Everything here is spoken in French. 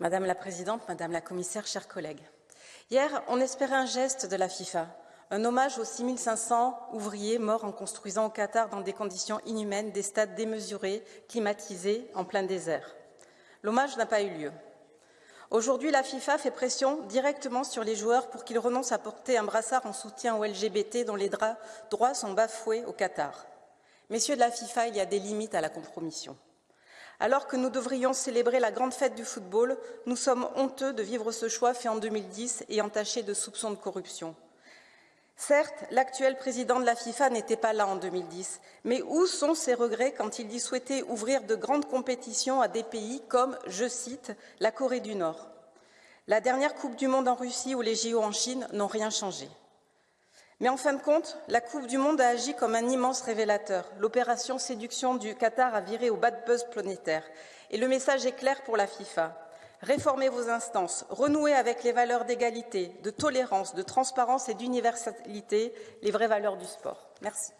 Madame la Présidente, Madame la Commissaire, chers collègues, hier, on espérait un geste de la FIFA, un hommage aux 6500 ouvriers morts en construisant au Qatar dans des conditions inhumaines des stades démesurés, climatisés, en plein désert. L'hommage n'a pas eu lieu. Aujourd'hui, la FIFA fait pression directement sur les joueurs pour qu'ils renoncent à porter un brassard en soutien aux LGBT dont les droits sont bafoués au Qatar. Messieurs de la FIFA, il y a des limites à la compromission. Alors que nous devrions célébrer la grande fête du football, nous sommes honteux de vivre ce choix fait en 2010 et entaché de soupçons de corruption. Certes, l'actuel président de la FIFA n'était pas là en 2010, mais où sont ses regrets quand il dit souhaiter ouvrir de grandes compétitions à des pays comme, je cite, la Corée du Nord? La dernière Coupe du Monde en Russie ou les JO en Chine n'ont rien changé. Mais en fin de compte, la Coupe du Monde a agi comme un immense révélateur. L'opération séduction du Qatar a viré au bad buzz planétaire. Et le message est clair pour la FIFA. Réformez vos instances, renouez avec les valeurs d'égalité, de tolérance, de transparence et d'universalité, les vraies valeurs du sport. Merci.